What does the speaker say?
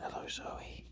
Hello, Zoe.